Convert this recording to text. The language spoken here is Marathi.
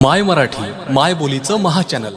माय मराठी माय बोलीचं महाचॅनल